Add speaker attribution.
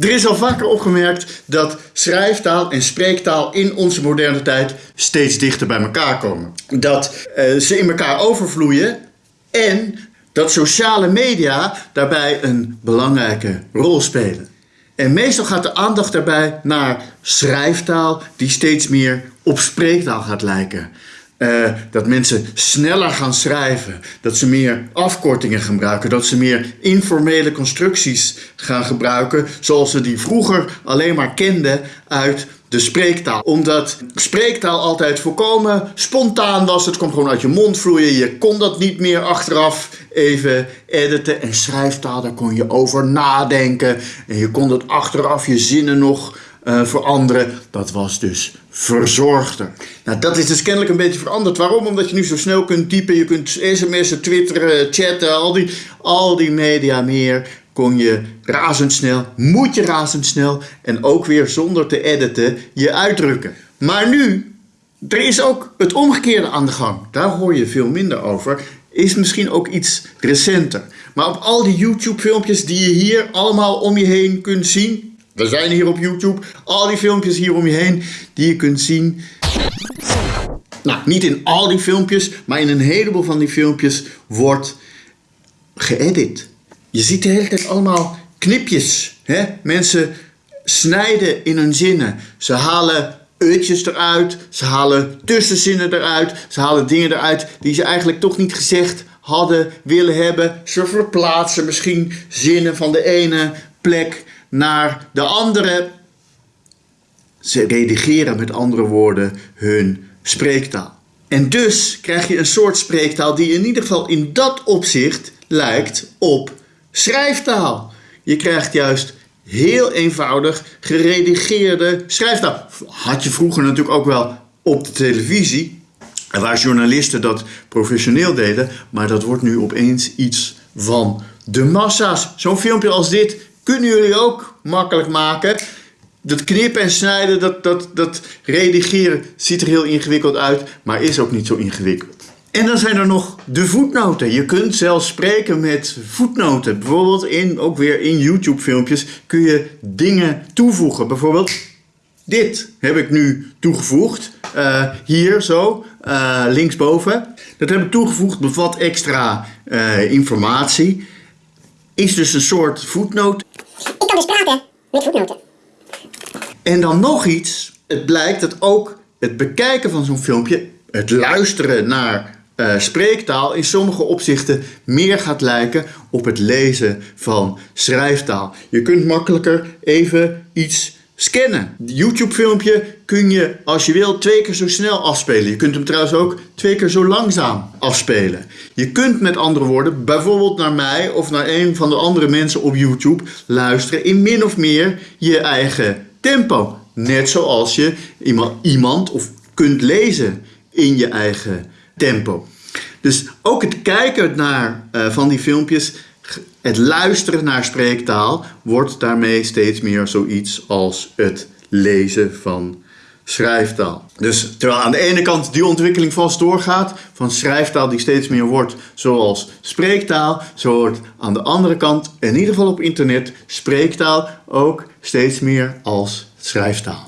Speaker 1: Er is al vaker opgemerkt dat schrijftaal en spreektaal in onze moderne tijd steeds dichter bij elkaar komen. Dat uh, ze in elkaar overvloeien en dat sociale media daarbij een belangrijke rol spelen. En meestal gaat de aandacht daarbij naar schrijftaal die steeds meer op spreektaal gaat lijken. Uh, dat mensen sneller gaan schrijven, dat ze meer afkortingen gebruiken, dat ze meer informele constructies gaan gebruiken, zoals we die vroeger alleen maar kenden uit de spreektaal. Omdat spreektaal altijd volkomen spontaan was, het komt gewoon uit je mond vloeien, je kon dat niet meer achteraf even editen. En schrijftaal, daar kon je over nadenken en je kon dat achteraf je zinnen nog uh, veranderen. Dat was dus verzorgder. Nou, dat is dus kennelijk een beetje veranderd. Waarom? Omdat je nu zo snel kunt typen, je kunt sms'en, twitteren, chatten, al die, al die media meer kon je razendsnel, moet je razendsnel en ook weer zonder te editen je uitdrukken. Maar nu, er is ook het omgekeerde aan de gang. Daar hoor je veel minder over. Is misschien ook iets recenter. Maar op al die YouTube filmpjes die je hier allemaal om je heen kunt zien, we zijn hier op YouTube. Al die filmpjes hier om je heen die je kunt zien. Nou, niet in al die filmpjes, maar in een heleboel van die filmpjes wordt geëdit. Je ziet de hele tijd allemaal knipjes. Hè? Mensen snijden in hun zinnen. Ze halen uitjes eruit, ze halen tussenzinnen eruit, ze halen dingen eruit die ze eigenlijk toch niet gezegd hadden willen hebben. Ze verplaatsen misschien zinnen van de ene plek naar de andere. Ze redigeren met andere woorden hun spreektaal. En dus krijg je een soort spreektaal die in ieder geval in dat opzicht lijkt op schrijftaal. Je krijgt juist heel eenvoudig geredigeerde schrijftaal. Had je vroeger natuurlijk ook wel op de televisie, waar journalisten dat professioneel deden, maar dat wordt nu opeens iets van de massa's. Zo'n filmpje als dit kunnen jullie ook makkelijk maken. Dat knippen en snijden, dat, dat, dat redigeren ziet er heel ingewikkeld uit, maar is ook niet zo ingewikkeld. En dan zijn er nog de voetnoten. Je kunt zelfs spreken met voetnoten. Bijvoorbeeld in, ook weer in YouTube filmpjes kun je dingen toevoegen. Bijvoorbeeld dit heb ik nu toegevoegd. Uh, hier zo, uh, linksboven. Dat heb ik toegevoegd, bevat extra uh, informatie. Is dus een soort voetnoot.
Speaker 2: Ik kan dus praten met voetnoten.
Speaker 1: En dan nog iets. Het blijkt dat ook het bekijken van zo'n filmpje, het luisteren naar uh, spreektaal in sommige opzichten meer gaat lijken op het lezen van schrijftaal. Je kunt makkelijker even iets scannen. YouTube filmpje kun je als je wil twee keer zo snel afspelen. Je kunt hem trouwens ook twee keer zo langzaam afspelen. Je kunt met andere woorden bijvoorbeeld naar mij of naar een van de andere mensen op YouTube luisteren in min of meer je eigen tempo. Net zoals je iemand of kunt lezen in je eigen tempo. Dus ook het kijken naar uh, van die filmpjes, het luisteren naar spreektaal, wordt daarmee steeds meer zoiets als het lezen van schrijftaal. Dus terwijl aan de ene kant die ontwikkeling vast doorgaat, van schrijftaal die steeds meer wordt zoals spreektaal, zo wordt aan de andere kant, in ieder geval op internet, spreektaal ook steeds meer als schrijftaal.